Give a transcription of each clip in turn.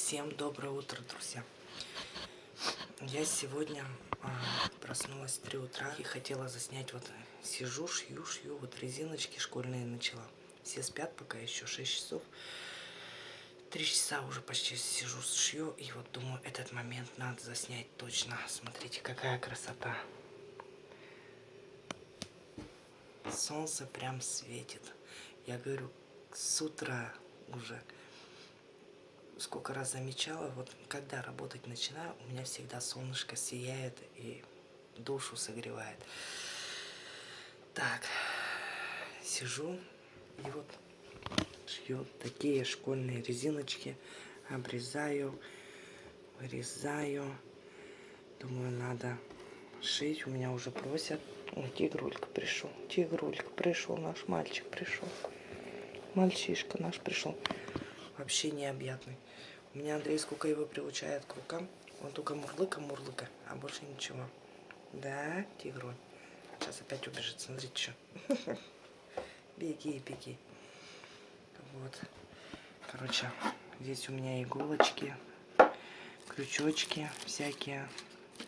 Всем доброе утро, друзья. Я сегодня а, проснулась в 3 утра и хотела заснять, вот сижу, шью, шью, вот резиночки школьные начала. Все спят пока еще 6 часов. Три часа уже почти сижу, шью, и вот думаю, этот момент надо заснять точно. Смотрите, какая красота. Солнце прям светит. Я говорю, с утра уже сколько раз замечала, вот когда работать начинаю, у меня всегда солнышко сияет и душу согревает. Так, сижу и вот шью такие школьные резиночки, обрезаю, вырезаю. Думаю, надо шить. У меня уже просят. О, тигрулька пришел. Тигрулька пришел, наш мальчик пришел. Мальчишка наш пришел. Вообще необъятный. У меня Андрей сколько его приучает к рукам. Он только мурлыка-мурлыка, а больше ничего. Да, тигру. Сейчас опять убежит. Смотрите, что. Беги, беги. Вот. Короче, здесь у меня иголочки, крючочки всякие.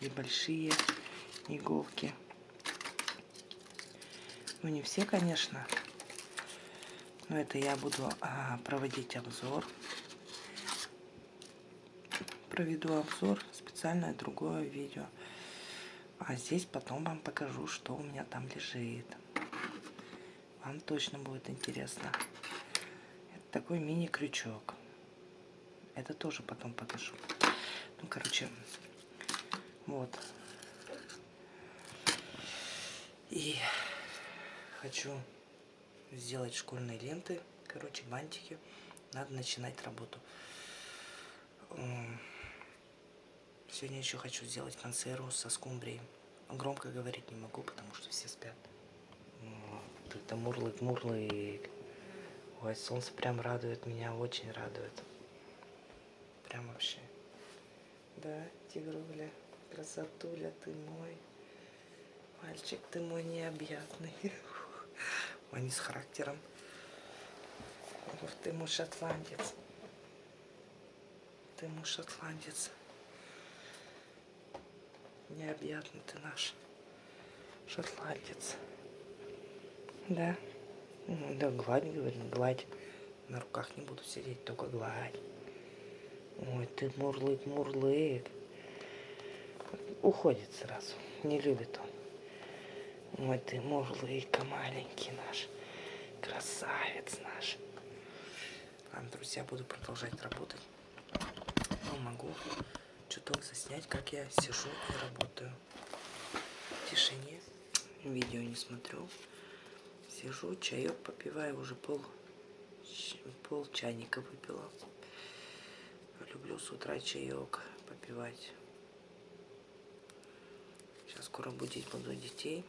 И большие иголки. Ну, не все, конечно. Но это я буду а, проводить обзор проведу обзор, специальное другое видео. А здесь потом вам покажу, что у меня там лежит. Вам точно будет интересно. Это такой мини-крючок. Это тоже потом покажу. Ну, короче, вот. И хочу сделать школьные ленты, короче, бантики. Надо начинать работу. Сегодня еще хочу сделать консерву со скумбрией. Громко говорить не могу, потому что все спят. Это мурлык, мурлык. Ой, солнце прям радует меня, очень радует. Прям вообще. Да, тигруля, красотуля ты мой. Мальчик ты мой необъятный. Они с характером. Ух ты мой шотландец. Ты мой шотландец. Необъятный ты наш шотландец. Да? Да, гладь, говорит, гладь. На руках не буду сидеть, только гладь. Ой, ты мурлык, мурлык. Уходит сразу. Не любит он. Ой, ты мурлыка маленький наш. Красавец наш. Ладно, друзья, буду продолжать работать. Ну, могу чуток заснять, как я сижу и работаю. В тишине. Видео не смотрю. Сижу, чаек попиваю, уже пол, пол чайника выпила. Люблю с утра чаек попивать. Сейчас скоро будить буду детей.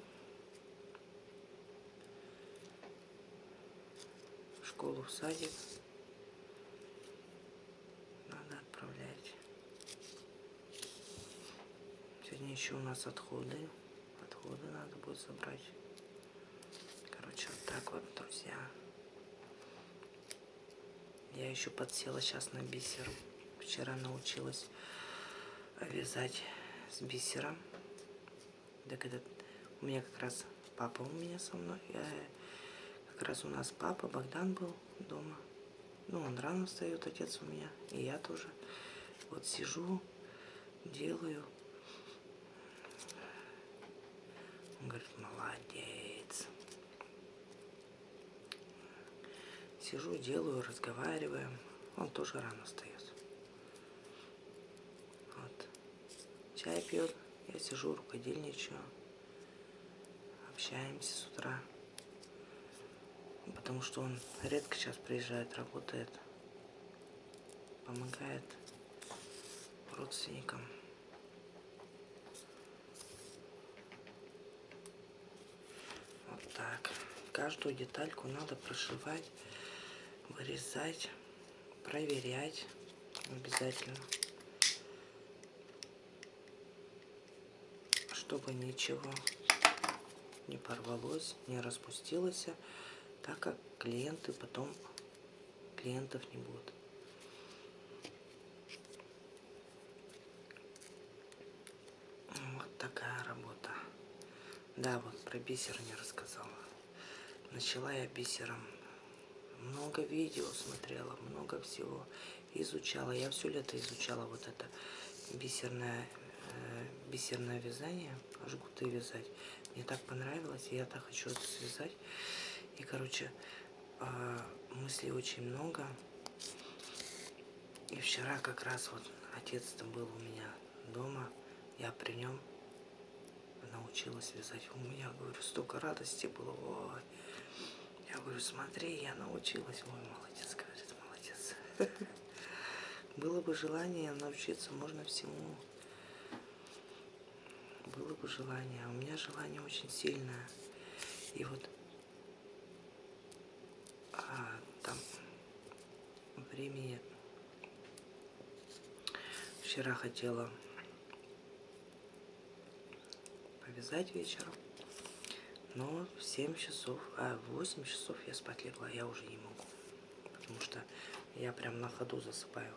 Школу, в садик. Сегодня еще у нас отходы. Отходы надо будет забрать. Короче, вот так вот, друзья. Я еще подсела сейчас на бисер. Вчера научилась вязать с бисером. Так этот у меня как раз папа у меня со мной. Я, раз у нас папа, Богдан был дома. Ну, он рано встает, отец у меня. И я тоже. Вот сижу, делаю. Он говорит, молодец. Сижу, делаю, разговариваем. Он тоже рано встает. Вот. Чай пьет, я сижу, рукодельничаю. Общаемся с утра. Потому что он редко сейчас приезжает, работает. Помогает родственникам. так. Каждую детальку надо прошивать, вырезать, проверять обязательно. Чтобы ничего не порвалось, не распустилось, так как клиенты потом, клиентов не будут. Вот такая работа. Да, вот про бисер не рассказала. Начала я бисером. Много видео смотрела, много всего изучала. Я все лето изучала вот это бисерное, э, бисерное вязание, жгуты вязать. Мне так понравилось, и я так хочу это связать. И, короче, э, мыслей очень много. И вчера как раз вот отец-то был у меня дома, я при нем научилась вязать. У меня, говорю, столько радости было. Ой. Я говорю, смотри, я научилась. Ой, молодец, говорит, молодец. Было бы желание научиться, можно всему. Было бы желание. У меня желание очень сильное. И вот а, там времени вчера хотела повязать вечером. Но в 7 часов, а в 8 часов я спать легла, я уже не могу. Потому что я прям на ходу засыпаю.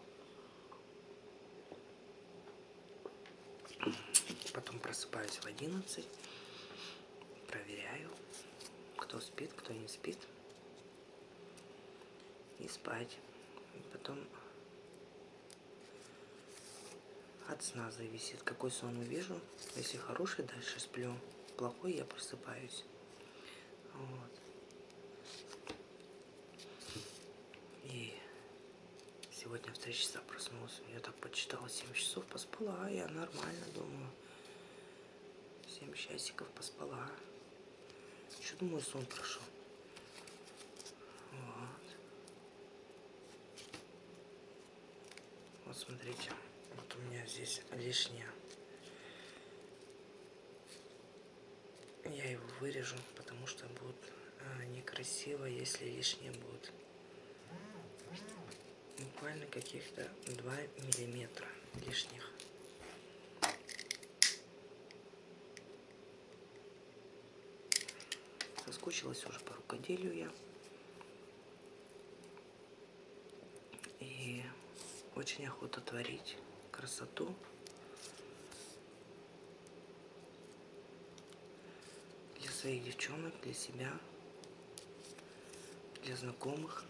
Потом просыпаюсь в 11, проверяю, кто спит, кто не спит. И спать. Потом от сна зависит, какой сон увижу. Если хороший, дальше сплю. Плохой, я просыпаюсь. Вот. И сегодня в 3 часа проснулась. Я так почитала 7 часов, поспала. А я нормально думаю. 7 часиков поспала. Что думаю, сон прошел. Вот. Вот смотрите. Вот у меня здесь лишнее. Я его вырежу, потому что будет а, некрасиво, если лишнее будет. Буквально каких-то 2 миллиметра лишних. Соскучилась уже по рукоделию я. И очень охота творить красоту. Для своих девчонок, для себя, для знакомых.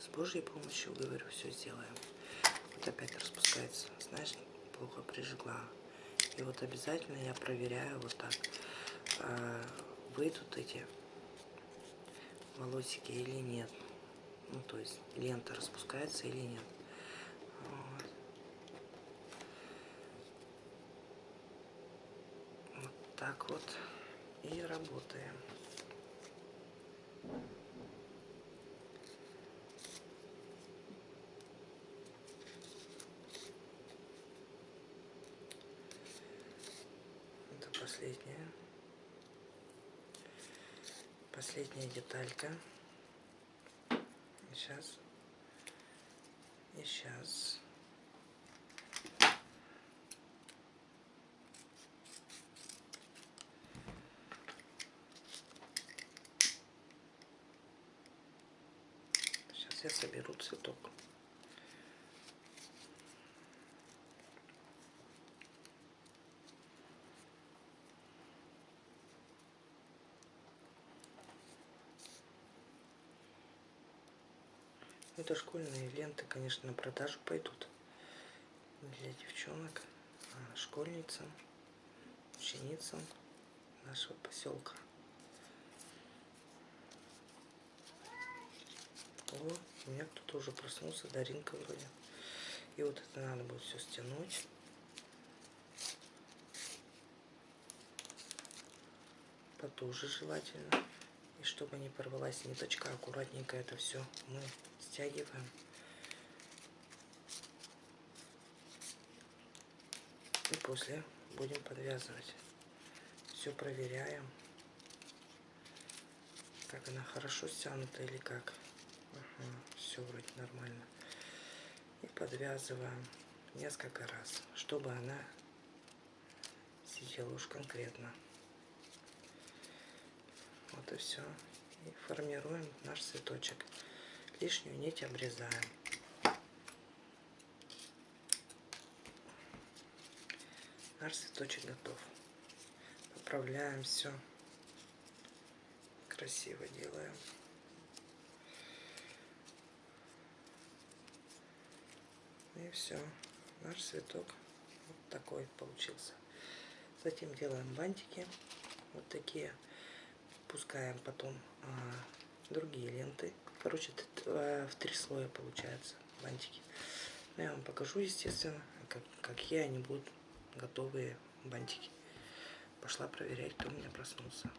С Божьей помощью, говорю, все сделаем. Опять распускается. Знаешь, плохо прижгла. И вот обязательно я проверяю вот так. А, выйдут эти волосики или нет. Ну, то есть лента распускается или нет. Вот. вот так вот и работаем. Это последняя последняя деталька. Сейчас. И сейчас. Сейчас я соберу цветок. Это школьные ленты, конечно, на продажу пойдут. Для девчонок, а, школьницам, ученицам нашего поселка. О, у меня кто-то уже проснулся, Даринка вроде. И вот это надо будет все стянуть. Потуже желательно. И чтобы не порвалась ниточка, аккуратненько это все мы стягиваем. И после будем подвязывать. Все проверяем, как она хорошо стянута или как. Ага, все вроде нормально. И подвязываем несколько раз, чтобы она сидела уж конкретно. Вот и все. И формируем наш цветочек лишнюю нить обрезаем. Наш цветочек готов. Поправляем все. Красиво делаем. Ну и все. Наш цветок вот такой получился. Затем делаем бантики. Вот такие. Пускаем потом а, другие ленты. Короче, а, в три слоя получается бантики. Но я вам покажу, естественно, как, какие они будут готовые бантики. Пошла проверять, кто у меня проснулся.